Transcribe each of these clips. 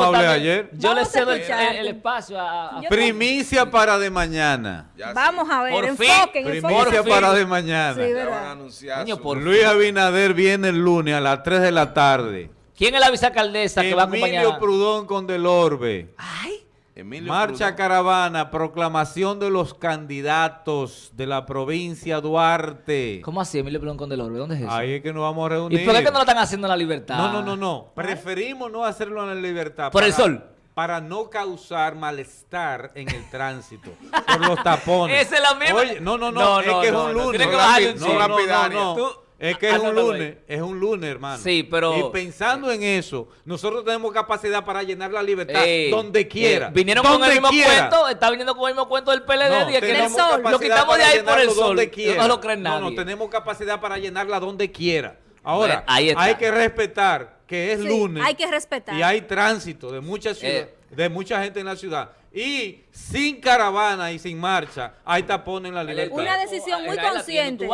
no hablé ayer. Yo le Vamos cedo el, espacio a... a- Yo- Primicia para de mañana. Ya Vamos a ver, Por fin, enfoquen, Primicia fin. para de mañana. Sí, van Luis Abinader viene el lunes a las 3 de la tarde. ¿Quién es la vicealcaldesa que va a acompañar? Emilio Prudón con Delorbe. Ay, Emilio Marcha Prudón. caravana, proclamación de los candidatos de la provincia Duarte. ¿cómo así, Emilio Pelón con Delorbe? ¿Dónde es eso? Ahí es que nos vamos a ¿Y reunir. por qué no lo están haciendo en la libertad? No, no, no, no. Preferimos no hacerlo en la libertad. ¿Por el sol? Para no causar malestar en el tránsito. por los tapones. Esa es la misma. Oye, no, no, no. No, es no, que es un no. lunes. Tiene que No, no, no, no, Lapidaria. no. Tú- Es que es un lunes. Es un lunes, hermano. Sí, pero- Y pensando en eso, nosotros tenemos capacidad para llenar la libertad Ey, donde quiera. eh, vinieron con el mismo quiera. cuento, está viniendo con el mismo cuento del PLD No, y es que tenemos no- sol. lo capacidad quitamos de para ahí por el sol. quiera. No lo creen No, nadie. no, tenemos capacidad para llenarla donde quiera. Ahora, Bueno, ahí está. hay que respetar que es Sí, lunes. hay que respetar. Y hay tránsito de mucha ciudad, Eh. de mucha gente en la ciudad. Y sin caravana y sin marcha, hay tapones en la libertad. Una decisión muy Ahí consciente.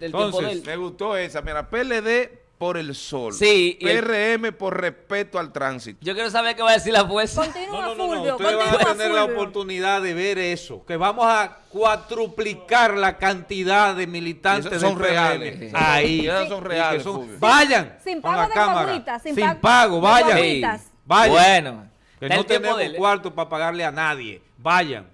Entonces, de él. Me gustó esa. Mira, PLD por el sol. Sí, y el- PRM por respeto al tránsito. Yo quiero saber qué va a decir la fuerza. Continúa, No, no, no, no, Fulvio, Ustedes van a tener la oportunidad de ver eso. Que vamos a cuatruplicar la cantidad de militantes Y esos son del PRM. reales. Ahí. Y esos son reales, son-. Vayan. Sin con pago la de cámara. sin Sin pa- pago. Vayan. Bueno. Que está no tenemos cuarto para pagarle a nadie. Vayan.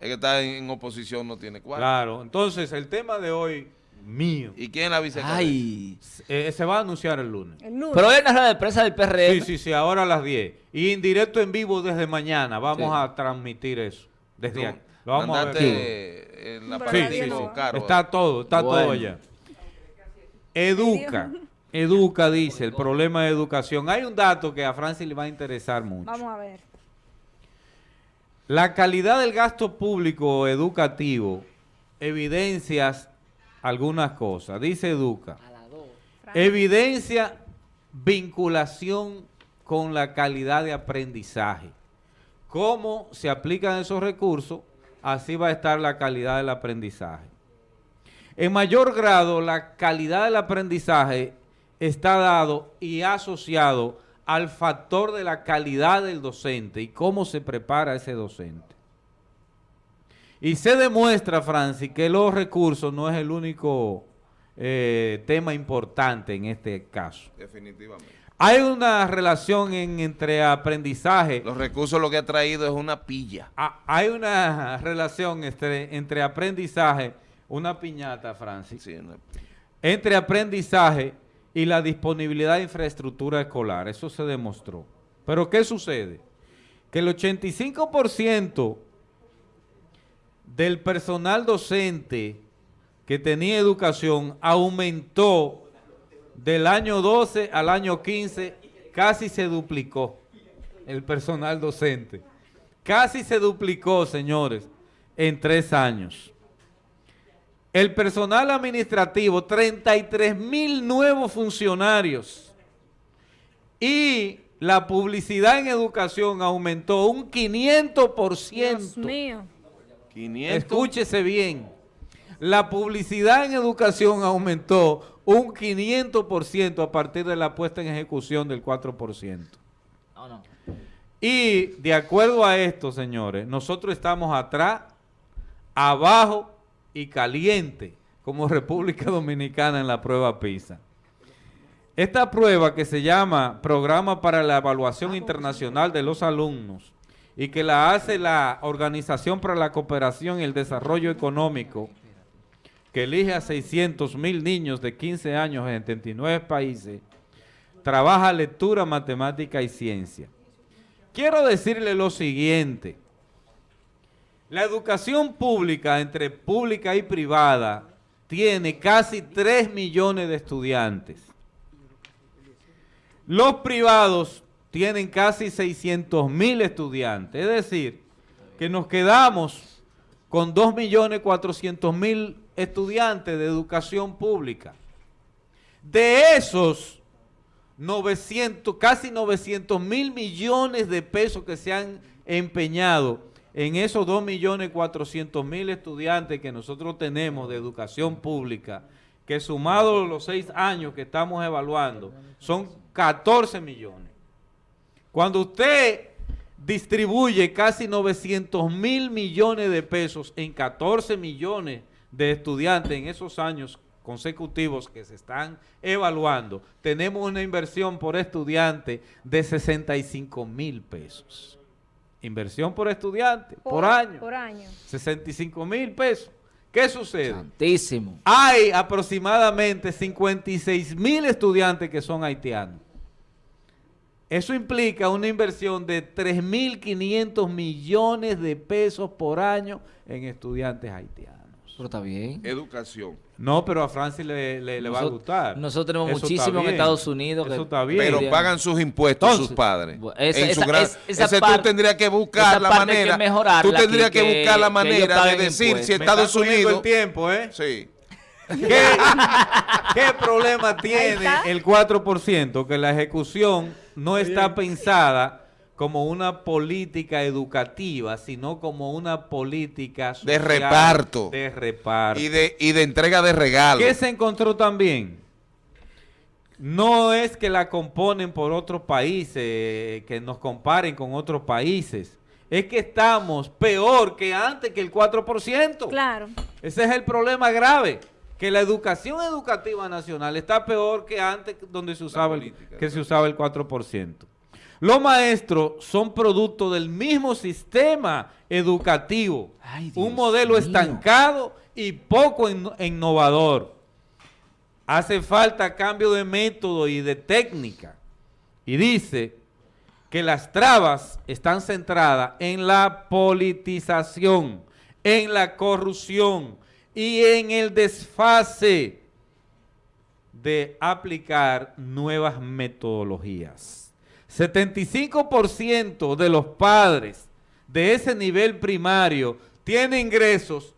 Es que está en, en oposición, no tiene cuarto. Claro. Entonces, el tema de hoy, mío, ¿Y quién la vicealcaldesa? Ay. eh, se va a anunciar el lunes. El lunes. Pero hoy hay una rueda de prensa del PRM. Sí, sí, sí, ahora a las 10. Y en directo en vivo desde mañana vamos Sí. a transmitir eso. Desde aquí. Lo vamos a ver. eh, en la Sí, sí, sí. Está todo, está todo allá. Educa. Educa, dice, el problema de educación. Hay un dato que a Francis le va a interesar mucho. Vamos a ver. La calidad del gasto público educativo evidencias algunas cosas. Dice Educa. Evidencia vinculación con la calidad de aprendizaje. Cómo se aplican esos recursos, así va a estar la calidad del aprendizaje. En mayor grado, la calidad del aprendizaje está dado y asociado al factor de la calidad del docente y cómo se prepara ese docente. Y se demuestra, Francis, que los recursos no es el único eh, tema importante en este caso. Definitivamente. Hay una relación en- entre aprendizaje Los recursos lo que ha traído es una pilla. Ah, hay una relación entre, entre aprendizaje, una piñata, Francis, Sí, una- entre aprendizaje y la disponibilidad de infraestructura escolar. Eso se demostró. Pero ¿qué sucede? Que el 85% del personal docente que tenía educación aumentó del año 12 al año 15, casi se duplicó el personal docente. Casi se duplicó, señores, en tres años. El personal administrativo, 33 mil nuevos funcionarios. Y la publicidad en educación aumentó un 500%. Dios mío. 500. Escúchese bien. La publicidad en educación aumentó un 500% a partir de la puesta en ejecución del 4%. No, no. Y de acuerdo a esto, señores, nosotros estamos atrás, abajo y caliente como República Dominicana en la prueba PISA. Esta prueba que se llama Programa para la Evaluación Internacional de los Alumnos y que la hace la Organización para la Cooperación y el Desarrollo Económico, que elige a 600 mil niños de 15 años en 79 países, trabaja lectura, matemática y ciencia. Quiero decirle lo siguiente. La educación pública, entre pública y privada, tiene casi 3 millones de estudiantes. Los privados tienen casi 600 mil estudiantes. Es decir, que nos quedamos con 2 millones 400 mil estudiantes de educación pública. De esos 900, casi 900 mil millones de pesos que se han empeñado en esos 2 millones 400 mil estudiantes que nosotros tenemos de educación pública, que sumado los seis años que estamos evaluando, son 14 millones. Cuando usted distribuye casi 900 mil millones de pesos en 14 millones de estudiantes en esos años consecutivos que se están evaluando, tenemos una inversión por estudiante de 65 mil pesos. Inversión por estudiante, por, año. Por año. 65 mil pesos. ¿Qué sucede? Santísimo. Hay aproximadamente 56 mil estudiantes que son haitianos. Eso implica una inversión de 3.500 millones de pesos por año en estudiantes haitianos. Pero está bien. Educación. No, pero a Francis le, le- le va a gustar. nosotros tenemos Eso muchísimo en. Estados Unidos que- Eso está bien. Pero pagan sus impuestos Entonces, sus padres. esa- en su esa- gran- es- esa ese parte- tú tendrías que buscar la manera. tú tendrías que, que- buscar la manera de decir impuestos. si Me Estados Unidos. el tiempo, ¿eh? Sí. ¿Qué, qué problema tiene el 4%? Que la ejecución no está pensada como una política educativa, sino como una política De social reparto. De reparto. Y de, y de entrega de regalos. ¿Qué se encontró también? No es que la componen por otros países, que nos comparen con otros países. Es que estamos peor que antes que el 4%. Claro. Ese es el problema grave, que la educación educativa nacional está peor que antes donde se usaba el, que se usaba el 4%. Los maestros son producto del mismo sistema educativo, Ay, un modelo mío. estancado y poco inno- innovador. Hace falta cambio de método y de técnica. Y dice que las trabas están centradas en la politización, en la corrupción y en el desfase de aplicar nuevas metodologías. 75% de los padres de ese nivel primario tienen ingresos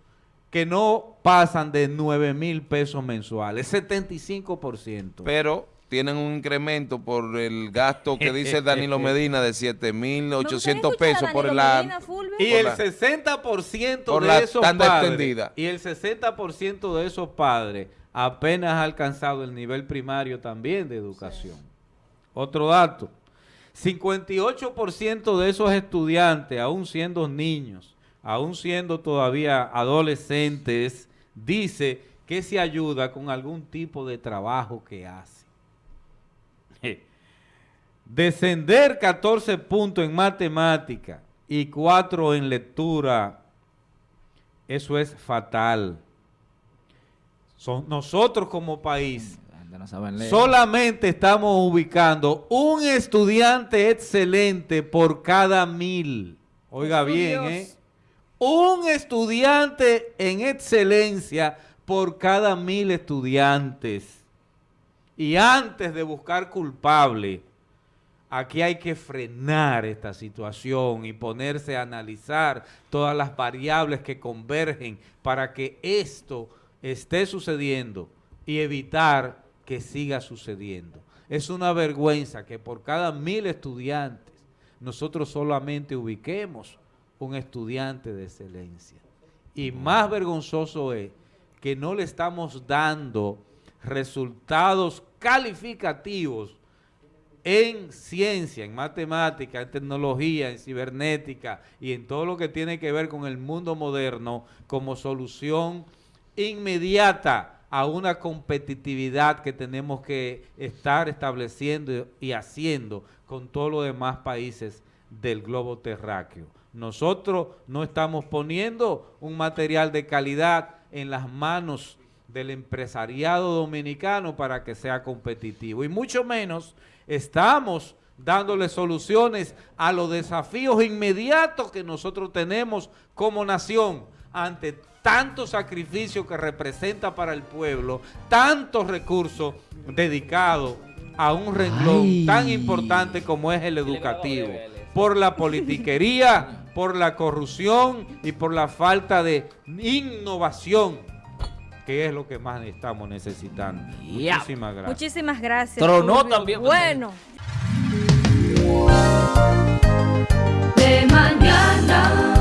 que no pasan de 9 mil pesos mensuales, 75%. Pero tienen un incremento por el gasto que dice Danilo Medina de 7.800 pesos por la... Y Por el la- 60% por de la esos padres, extendida. y el 60% de esos padres apenas ha alcanzado el nivel primario también de educación. Otro dato, 58% de esos estudiantes, aún siendo niños, aún siendo todavía adolescentes, dice que se ayuda con algún tipo de trabajo que hace. Descender 14 puntos en matemática y 4 en lectura, eso es fatal. Son, nosotros como país gente no sabe leer. solamente estamos ubicando un estudiante excelente por cada mil. Oiga Jesús bien, Dios. ¿eh? Un estudiante en excelencia por cada mil estudiantes. Y antes de buscar culpable, aquí hay que frenar esta situación y ponerse a analizar todas las variables que convergen para que esto esté sucediendo y evitar que siga sucediendo. Es una vergüenza que por cada mil estudiantes nosotros solamente ubiquemos un estudiante de excelencia. Y más vergonzoso es que no le estamos dando resultados calificativos en ciencia, en matemática, en tecnología, en cibernética y en todo lo que tiene que ver con el mundo moderno como solución inmediata a una competitividad que tenemos que estar estableciendo y haciendo con todos los demás países del globo terráqueo. Nosotros no estamos poniendo un material de calidad en las manos del empresariado dominicano para que sea competitivo y mucho menos estamos dándole soluciones a los desafíos inmediatos que nosotros tenemos como nación ante tanto sacrificio que representa para el pueblo, tantos recursos dedicados a un renglón Ay. tan importante como es el educativo, por la politiquería, por la corrupción y por la falta de innovación, que es lo que más estamos necesitando. Muchísimas gracias. Muchísimas gracias. Tronó también. Bueno. de mañana.